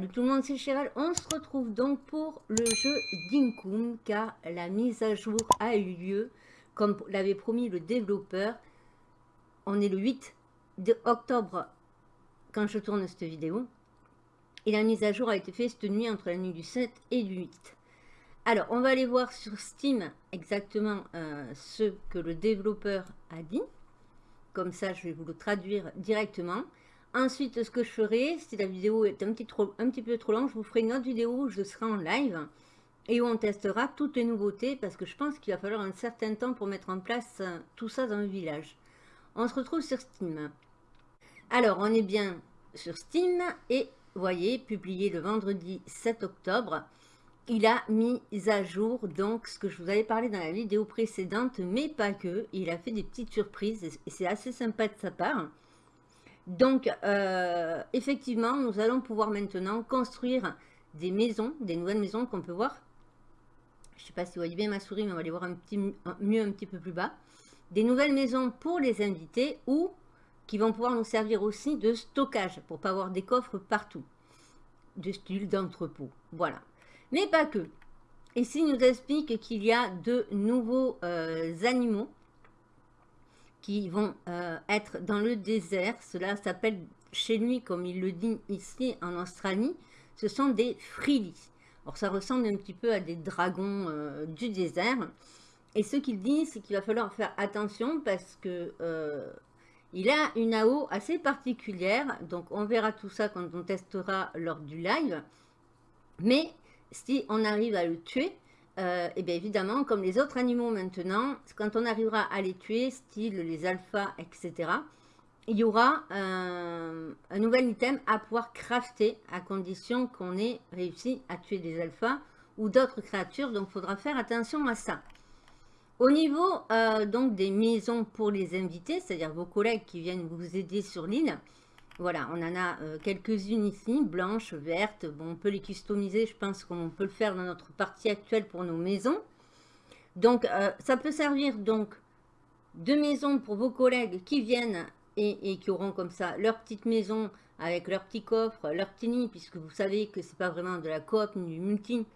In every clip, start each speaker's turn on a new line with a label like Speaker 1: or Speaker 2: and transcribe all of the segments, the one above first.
Speaker 1: Salut tout le monde, c'est Chéral. On se retrouve donc pour le jeu Dinkum car la mise à jour a eu lieu comme l'avait promis le développeur. On est le 8 de octobre quand je tourne cette vidéo. Et la mise à jour a été faite cette nuit entre la nuit du 7 et du 8. Alors, on va aller voir sur Steam exactement euh, ce que le développeur a dit. Comme ça, je vais vous le traduire directement. Ensuite, ce que je ferai, si la vidéo est un petit, peu trop longue, je vous ferai une autre vidéo où je serai en live et où on testera toutes les nouveautés parce que je pense qu'il va falloir un certain temps pour mettre en place euh, tout ça dans le village. On se retrouve sur Steam. Alors, on est bien sur Steam et voyez, publié le vendredi 7 octobre. Il a mis à jour donc ce que je vous avais parlé dans la vidéo précédente, mais pas que. Il a fait des petites surprises et c'est assez sympa de sa part. Donc, euh, effectivement, nous allons pouvoir maintenant construire des maisons, des nouvelles maisons qu'on peut voir. Je ne sais pas si vous voyez bien ma souris, mais on va les voir un petit, mieux un petit peu plus bas. Des nouvelles maisons pour les invités ou qui vont pouvoir nous servir aussi de stockage pour pas avoir des coffres partout. De style d'entrepôt. Voilà. Mais pas que. Ici, il nous explique qu'il y a de nouveaux euh, animaux qui vont euh, être dans le désert. Cela s'appelle chez lui, comme il le dit ici en Australie, ce sont des frilis. Alors ça ressemble un petit peu à des dragons euh, du désert. Et ce qu'il dit, c'est qu'il va falloir faire attention parce que euh, il a une AO assez particulière. Donc on verra tout ça quand on testera lors du live. Mais si on arrive à le tuer, euh, eh bien évidemment, comme les autres animaux maintenant, quand on arrivera à les tuer, style les alphas, etc., il y aura un, nouvel item à pouvoir crafter à condition qu'on ait réussi à tuer des alphas ou d'autres créatures. Donc, il faudra faire attention à ça. Au niveau euh, donc des maisons pour les invités, c'est-à-dire vos collègues qui viennent vous aider sur l'île, voilà, on en a euh, quelques-unes ici, blanches, vertes. Bon, on peut les customiser, je pense qu'on peut le faire dans notre partie actuelle pour nos maisons. Donc, euh, ça peut servir donc de maison pour vos collègues qui viennent et, qui auront comme ça leur petite maison avec leur petit coffre, leur petit nid, puisque vous savez que c'est pas vraiment de la coop ni du multi.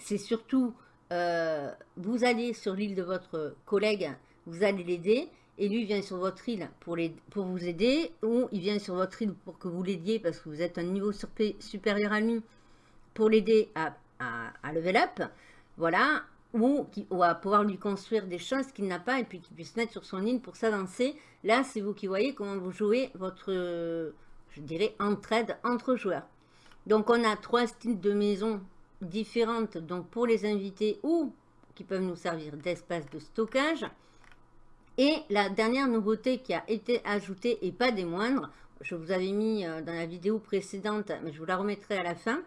Speaker 1: C'est surtout, euh, vous allez sur l'île de votre collègue, vous allez l'aider, et lui vient sur votre île pour, les, pour vous aider, ou il vient sur votre île pour que vous l'aidiez parce que vous êtes un niveau supérieur à lui, pour l'aider à, à, level up, voilà, ou, qui, ou, à pouvoir lui construire des choses qu'il n'a pas et puis qu'il puisse mettre sur son île pour s'avancer. Là, c'est vous qui voyez comment vous jouez votre, je dirais, entraide entre joueurs. Donc, on a trois styles de maison différentes donc pour les invités ou qui peuvent nous servir d'espace de stockage. Et la dernière nouveauté qui a été ajoutée, et pas des moindres, je vous avais mis euh, dans la vidéo précédente, mais je vous la remettrai à la fin,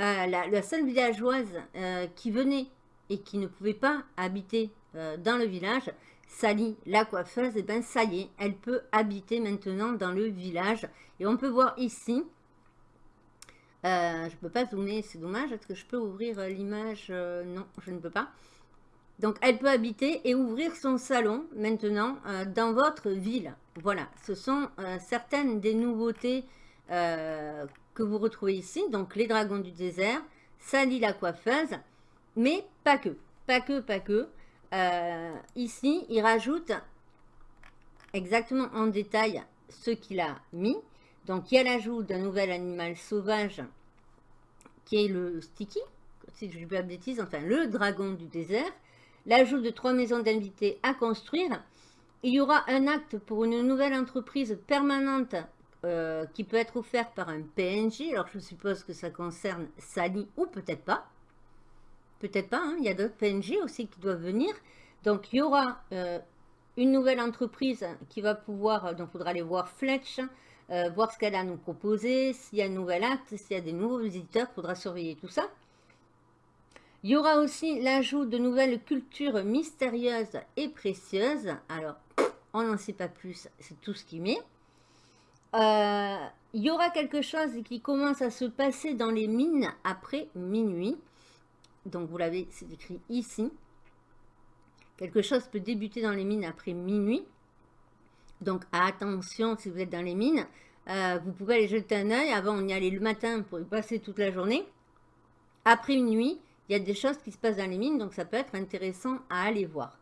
Speaker 1: euh, la, seule villageoise euh, qui venait et qui ne pouvait pas habiter dans le village, Sally, la coiffeuse, et eh bien ça y est, elle peut habiter maintenant dans le village. Et on peut voir ici, je ne peux pas zoomer, c'est dommage, est-ce que je peux ouvrir l'image? Non, je ne peux pas. Donc, elle peut habiter et ouvrir son salon maintenant euh, dans votre ville. Voilà, ce sont euh, certaines des nouveautés euh, que vous retrouvez ici. Donc, les dragons du désert, Sally la coiffeuse, mais pas que. Pas que, pas que. ici, il rajoute exactement en détail ce qu'il a mis. Donc, il y a l'ajout d'un nouvel animal sauvage qui est le Sticky, si je ne dis pas enfin le dragon du désert l'ajout de trois maisons d'invités à construire. Il y aura un acte pour une nouvelle entreprise permanente euh, qui peut être offert par un PNJ. Alors, je suppose que ça concerne Sally ou peut-être pas. Peut-être pas, hein. il y a d'autres PNJ aussi qui doivent venir. Donc, il y aura euh, une nouvelle entreprise qui va pouvoir, donc il faudra aller voir Fletch, euh, voir ce qu'elle a à nous proposer, s'il y a un nouvel acte, s'il y a des nouveaux visiteurs, il faudra surveiller tout ça. Il y aura aussi l'ajout de nouvelles cultures mystérieuses et précieuses. Alors, on n'en sait pas plus, c'est tout ce qu'il met. Euh, il y aura quelque chose qui commence à se passer dans les mines après minuit. Donc, vous l'avez, c'est écrit ici. Quelque chose peut débuter dans les mines après minuit. Donc, attention si vous êtes dans les mines. Euh, vous pouvez aller jeter un œil. Avant, on y allait le matin pour y passer toute la journée. Après une nuit, il y a des choses qui se passent dans les mines, donc ça peut être intéressant à aller voir.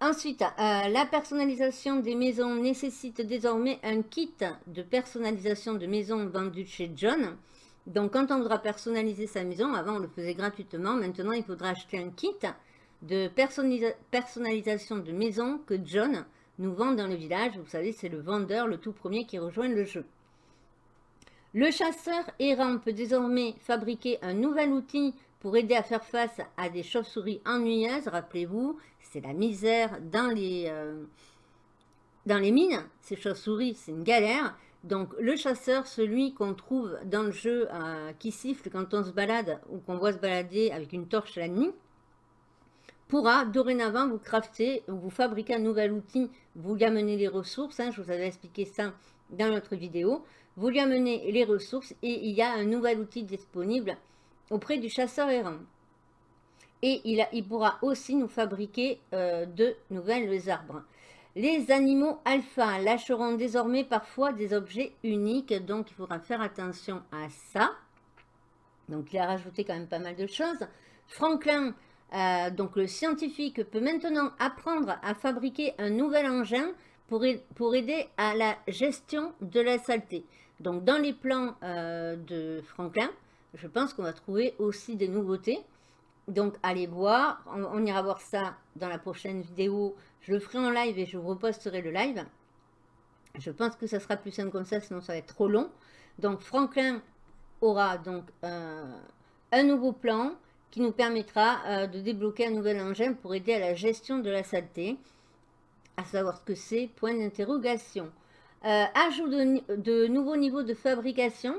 Speaker 1: Ensuite, euh, la personnalisation des maisons nécessite désormais un kit de personnalisation de maison vendu chez John. Donc, quand on voudra personnaliser sa maison, avant on le faisait gratuitement, maintenant il faudra acheter un kit de personnalisation de maison que John nous vend dans le village. Vous savez, c'est le vendeur, le tout premier qui rejoint le jeu. Le chasseur errant peut désormais fabriquer un nouvel outil pour aider à faire face à des chauves-souris ennuyeuses. Rappelez-vous, c'est la misère dans les, euh, mines. Ces chauves-souris, c'est une galère. Donc le chasseur, celui qu'on trouve dans le jeu euh, qui siffle quand on se balade ou qu'on voit se balader avec une torche la nuit, pourra dorénavant vous crafter, vous fabriquer un nouvel outil, vous lui amener les ressources, hein, je vous avais expliqué ça dans notre vidéo, vous lui amenez les ressources et il y a un nouvel outil disponible auprès du chasseur errant. Et il, pourra aussi nous fabriquer euh, de nouvelles arbres. Les animaux alpha lâcheront désormais parfois des objets uniques, donc il faudra faire attention à ça. Donc il a rajouté quand même pas mal de choses. Franklin euh, donc le scientifique peut maintenant apprendre à fabriquer un nouvel engin pour, pour aider à la gestion de la saleté. Donc dans les plans euh, de Franklin, je pense qu'on va trouver aussi des nouveautés. Donc allez voir, on, ira voir ça dans la prochaine vidéo. Je le ferai en live et je reposterai le live. Je pense que ça sera plus simple comme ça, sinon ça va être trop long. Donc Franklin aura donc euh, un nouveau plan qui nous permettra euh, de débloquer un nouvel engin pour aider à la gestion de la saleté, à savoir ce que c'est, point d'interrogation. Euh, ajout de, nouveaux niveaux de fabrication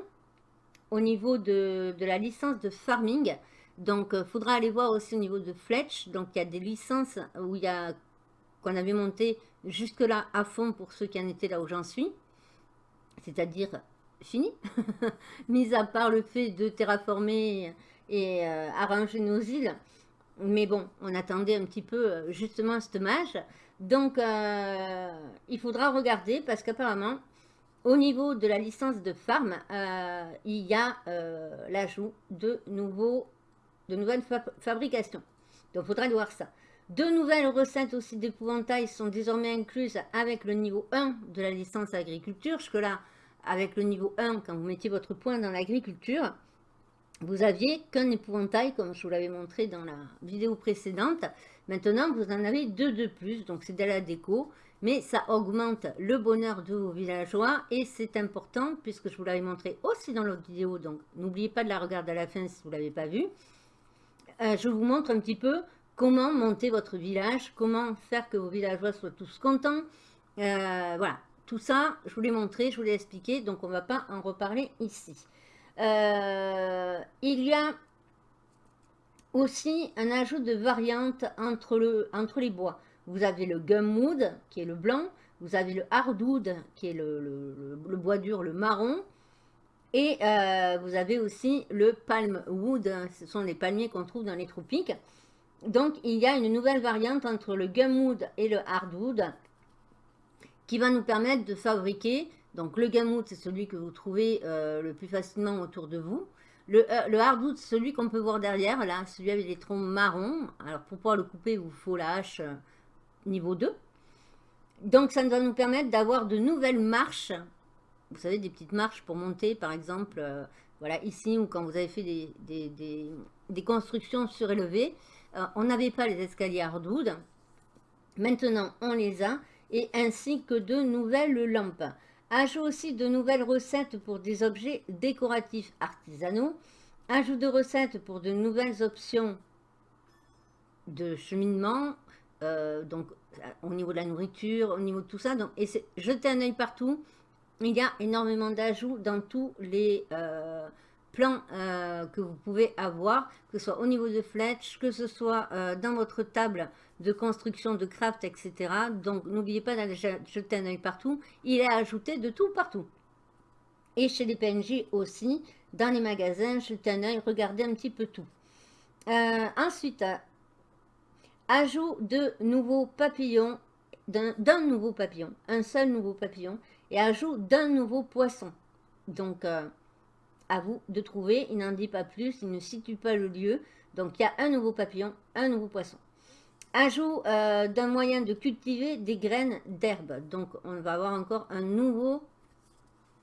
Speaker 1: au niveau de, la licence de farming. Donc, il euh, faudra aller voir aussi au niveau de Fletch. Donc, il y a des licences où il y a qu'on avait monté jusque-là à fond pour ceux qui en étaient là où j'en suis. C'est-à-dire fini. Mis à part le fait de terraformer et euh, arranger nos îles. Mais bon, on attendait un petit peu euh, justement ce mage. Donc, euh, il faudra regarder parce qu'apparemment, au niveau de la licence de farm, il y a l'ajout de, de nouvelles fabrications. Donc, il faudra voir ça. Deux nouvelles recettes aussi d'épouvantail sont désormais incluses avec le niveau 1 de la licence agriculture. Jusque-là, avec le niveau 1, quand vous mettiez votre point dans l'agriculture, vous aviez qu'un épouvantail, comme je vous l'avais montré dans la vidéo précédente. Maintenant, vous en avez deux de plus, donc c'est de la déco, mais ça augmente le bonheur de vos villageois et c'est important puisque je vous l'avais montré aussi dans l'autre vidéo, donc n'oubliez pas de la regarder à la fin si vous ne l'avez pas vue. Euh, je vous montre un petit peu comment monter votre village, comment faire que vos villageois soient tous contents. Euh, voilà, tout ça, je vous l'ai montré, je vous l'ai expliqué, donc on ne va pas en reparler ici. Euh, il y a aussi un ajout de variantes entre, le, entre les bois. Vous avez le gumwood, qui est le blanc. Vous avez le hardwood, qui est le, bois dur, le marron. Et euh, vous avez aussi le palmwood. Ce sont les palmiers qu'on trouve dans les tropiques. Donc, il y a une nouvelle variante entre le gumwood et le hardwood qui va nous permettre de fabriquer donc le gamut, c'est celui que vous trouvez euh, le plus facilement autour de vous. Le, euh, le hardwood, celui qu'on peut voir derrière, là, celui avec les troncs marrons. Alors pour pouvoir le couper, il vous faut la hache euh, niveau 2. Donc ça va nous permettre d'avoir de nouvelles marches. Vous savez, des petites marches pour monter, par exemple, voilà, ici, ou quand vous avez fait des, des constructions surélevées. on n'avait pas les escaliers hardwood. Maintenant, on les a. Et ainsi que de nouvelles lampes. Ajout aussi de nouvelles recettes pour des objets décoratifs artisanaux. Ajout de recettes pour de nouvelles options de cheminement. Euh, donc, au niveau de la nourriture, au niveau de tout ça. Donc, et jetez un œil partout. Il y a énormément d'ajouts dans tous les euh, plans euh, que vous pouvez avoir, que ce soit au niveau de Fletch, que ce soit dans votre table de construction, de craft, etc. Donc, n'oubliez pas d'aller jeter un œil partout. Il est ajouté de tout partout. Et chez les PNJ aussi, dans les magasins, jetez un œil, regardez un petit peu tout. Euh, ensuite, ajout de nouveaux papillons, d'un nouveau papillon, un seul nouveau papillon, et ajout d'un nouveau poisson. Donc, euh, à vous de trouver. Il n'en dit pas plus, il ne situe pas le lieu. Donc, il y a un nouveau papillon, un nouveau poisson. Ajout euh, d'un moyen de cultiver des graines d'herbe. Donc, on va avoir encore un nouveau,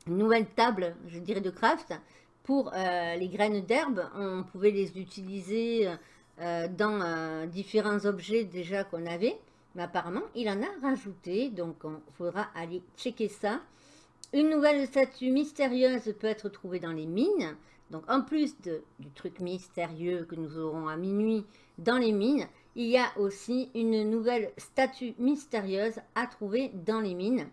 Speaker 1: une nouvelle table, je dirais, de craft. Pour euh, les graines d'herbe, on pouvait les utiliser dans différents objets déjà qu'on avait. Mais apparemment, il en a rajouté. Donc, il faudra aller checker ça. Une nouvelle statue mystérieuse peut être trouvée dans les mines. Donc, en plus du truc mystérieux que nous aurons à minuit dans les mines, il y a aussi une nouvelle statue mystérieuse à trouver dans les mines.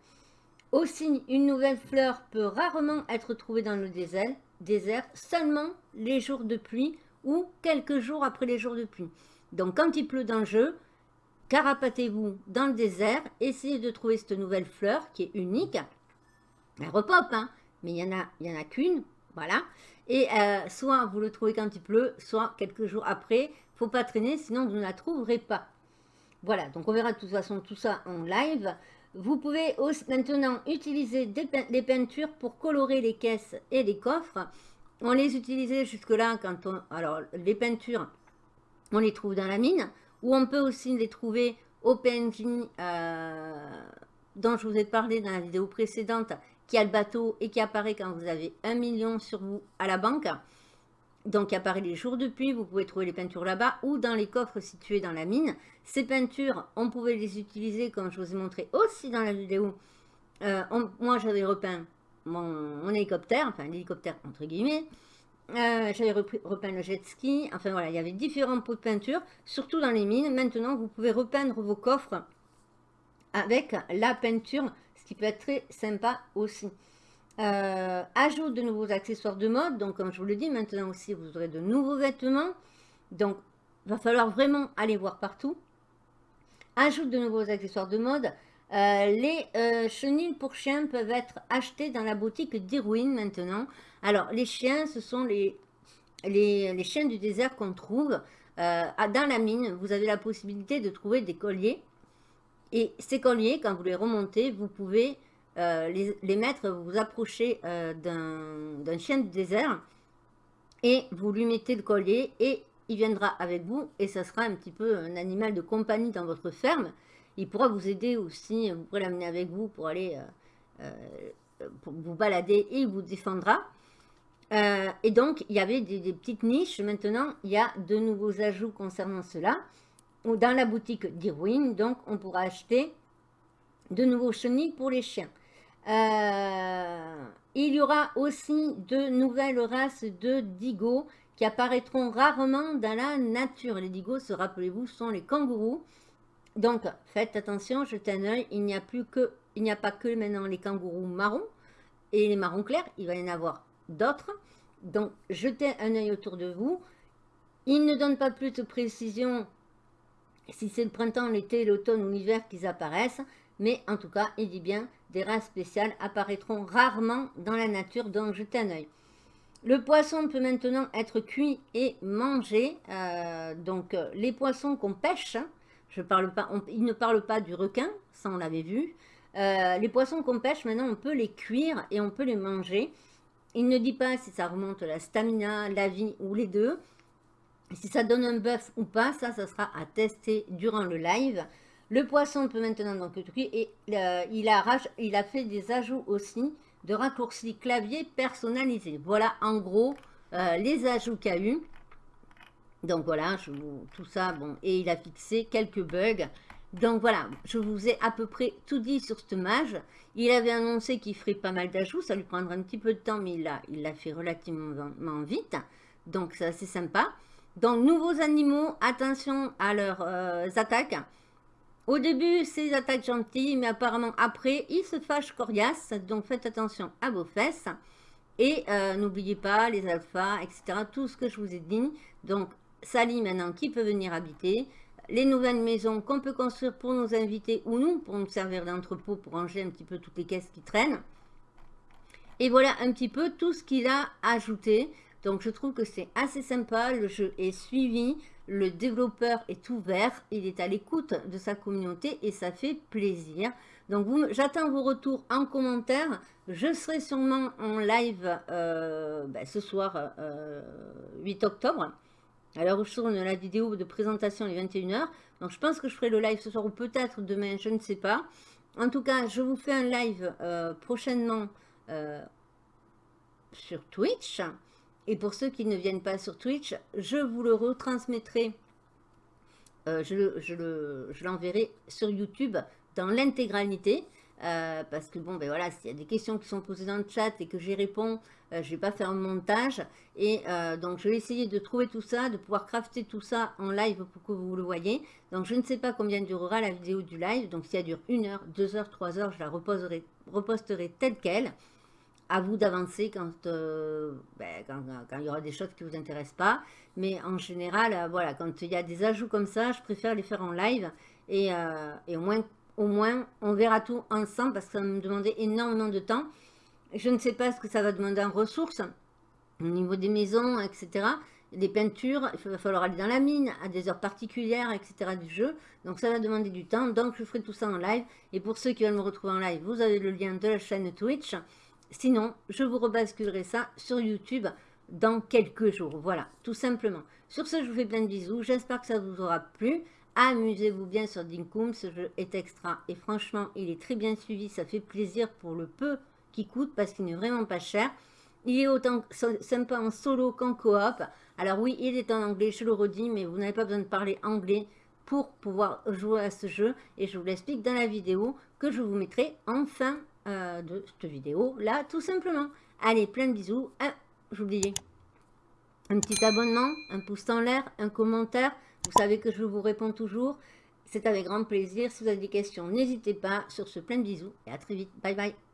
Speaker 1: Aussi, une nouvelle fleur peut rarement être trouvée dans le désert, désert seulement les jours de pluie ou quelques jours après les jours de pluie. Donc, quand il pleut dans le jeu, carapatez-vous dans le désert, essayez de trouver cette nouvelle fleur qui est unique. Elle repop, hein, mais il n'y en a, y en a qu'une, voilà. Et euh, soit vous le trouvez quand il pleut, soit quelques jours après. faut pas traîner, sinon vous ne la trouverez pas. Voilà, donc on verra de toute façon tout ça en live. Vous pouvez aussi maintenant utiliser des, peintures pour colorer les caisses et les coffres. On les utilisait jusque-là quand on... Alors, les peintures, on les trouve dans la mine. Ou on peut aussi les trouver au PNJ euh, dont je vous ai parlé dans la vidéo précédente, qui a le bateau et qui apparaît quand vous avez un million sur vous à la banque. Donc, il apparaît les jours de pluie, vous pouvez trouver les peintures là-bas ou dans les coffres situés dans la mine. Ces peintures, on pouvait les utiliser comme je vous ai montré aussi dans la vidéo. Euh, moi, j'avais repeint mon, hélicoptère, enfin l'hélicoptère entre guillemets. Euh, j'avais repeint le jet ski. Enfin voilà, il y avait différents pots de peinture, surtout dans les mines. Maintenant, vous pouvez repeindre vos coffres avec la peinture, qui peut être très sympa aussi. Euh, ajout de nouveaux accessoires de mode. Donc, comme je vous le dis, maintenant aussi, vous aurez de nouveaux vêtements. Donc, va falloir vraiment aller voir partout. Ajout de nouveaux accessoires de mode. Euh, les chenilles pour chiens peuvent être achetées dans la boutique d'Irwin maintenant. Alors, les chiens, ce sont les, les, chiens du désert qu'on trouve euh, dans la mine. Vous avez la possibilité de trouver des colliers. Et ces colliers, quand vous les remontez, vous pouvez euh, les, mettre, vous vous approchez euh, d'un chien du désert et vous lui mettez le collier et il viendra avec vous et ça sera un petit peu un animal de compagnie dans votre ferme. Il pourra vous aider aussi, vous pourrez l'amener avec vous pour aller pour vous balader et il vous défendra. Euh, et donc, il y avait des, petites niches. Maintenant, il y a de nouveaux ajouts concernant cela. Dans la boutique d'Irwin, donc, on pourra acheter de nouveaux chenilles pour les chiens. Euh, il y aura aussi de nouvelles races de digos qui apparaîtront rarement dans la nature. Les digos, se rappelez-vous, sont les kangourous. Donc, faites attention, jetez un œil. Il n'y a plus que, il n'y a pas que maintenant les kangourous marrons et les marrons clairs. Il va y en avoir d'autres. Donc, jetez un œil autour de vous. Il ne donne pas plus de précision si c'est le printemps, l'été, l'automne ou l'hiver qu'ils apparaissent. Mais en tout cas, il dit bien, des races spéciales apparaîtront rarement dans la nature, donc jetez un œil. Le poisson peut maintenant être cuit et mangé. Euh, donc, euh, les poissons qu'on pêche, hein, je il ne parle pas du requin, ça on l'avait vu. Euh, les poissons qu'on pêche, maintenant, on peut les cuire et on peut les manger. Il ne dit pas si ça remonte la stamina, la vie ou les deux. Si ça donne un buff ou pas, ça, sera à tester durant le live. Le poisson peut maintenant donc être cuit et euh, il, a, fait des ajouts aussi de raccourcis clavier personnalisés. Voilà en gros euh, les ajouts qu'il y a eu. Donc voilà, tout ça, bon, et il a fixé quelques bugs. Donc voilà, je vous ai à peu près tout dit sur ce mage. Il avait annoncé qu'il ferait pas mal d'ajouts, ça lui prendra un petit peu de temps, mais il l'a fait relativement vite. Donc c'est assez sympa. Donc nouveaux animaux, attention à leurs euh, attaques. Au début, c'est attaques gentilles, mais apparemment après, ils se fâchent coriaces. Donc faites attention à vos fesses. Et euh, n'oubliez pas les alphas, etc. Tout ce que je vous ai dit. Donc Sally maintenant qui peut venir habiter? Les nouvelles maisons qu'on peut construire pour nos invités ou nous, pour nous servir d'entrepôt, pour ranger un petit peu toutes les caisses qui traînent. Et voilà un petit peu tout ce qu'il a ajouté. Donc je trouve que c'est assez sympa, le jeu est suivi, le développeur est ouvert, il est à l'écoute de sa communauté et ça fait plaisir. Donc j'attends vos retours en commentaire. Je serai sûrement en live euh, ben, ce soir, 8 euh, octobre. À l'heure où je tourne la vidéo de présentation est 21h. Donc je pense que je ferai le live ce soir ou peut-être demain, je ne sais pas. En tout cas, je vous fais un live euh, prochainement sur Twitch. Et pour ceux qui ne viennent pas sur Twitch, je vous le retransmettrai, euh, je l'enverrai sur YouTube dans l'intégralité. Euh, parce que bon, ben voilà, s'il y a des questions qui sont posées dans le chat et que j'y réponds, euh, je vais pas faire un montage. Et donc, je vais essayer de trouver tout ça, de pouvoir crafter tout ça en live pour que vous le voyez. Donc, je ne sais pas combien durera la vidéo du live. Donc, si elle dure 1 heure, 2 heures, 3 heures, je la reposterai telle qu'elle à vous d'avancer euh, ben, quand, quand, il y aura des choses qui ne vous intéressent pas. Mais en général, euh, voilà, quand il y a des ajouts comme ça, je préfère les faire en live. Et, euh, et au, moins, au moins, on verra tout ensemble parce que ça va me demander énormément de temps. Je ne sais pas ce que ça va demander en ressources au niveau des maisons, etc. Des peintures, il va falloir aller dans la mine à des heures particulières, etc. du jeu. Donc ça va demander du temps. Donc je ferai tout ça en live. Et pour ceux qui veulent me retrouver en live, vous avez le lien de la chaîne Twitch. Sinon, je vous rebasculerai ça sur YouTube dans quelques jours. Voilà, tout simplement. Sur ce, je vous fais plein de bisous. J'espère que ça vous aura plu. Amusez-vous bien sur Dinkum. Ce jeu est extra. Et franchement, il est très bien suivi. Ça fait plaisir pour le peu qui coûte parce qu'il n'est vraiment pas cher. Il est autant sympa en solo qu'en coop. Alors oui, il est en anglais, je le redis, mais vous n'avez pas besoin de parler anglais pour pouvoir jouer à ce jeu. Et je vous l'explique dans la vidéo que je vous mettrai en fin euh, de cette vidéo là tout simplement. Allez, plein de bisous. Ah, j'oubliais. Un petit abonnement, un pouce en l'air, un commentaire. Vous savez que je vous réponds toujours. C'est avec grand plaisir. Si vous avez des questions, n'hésitez pas. Sur ce, plein de bisous et à très vite. Bye bye.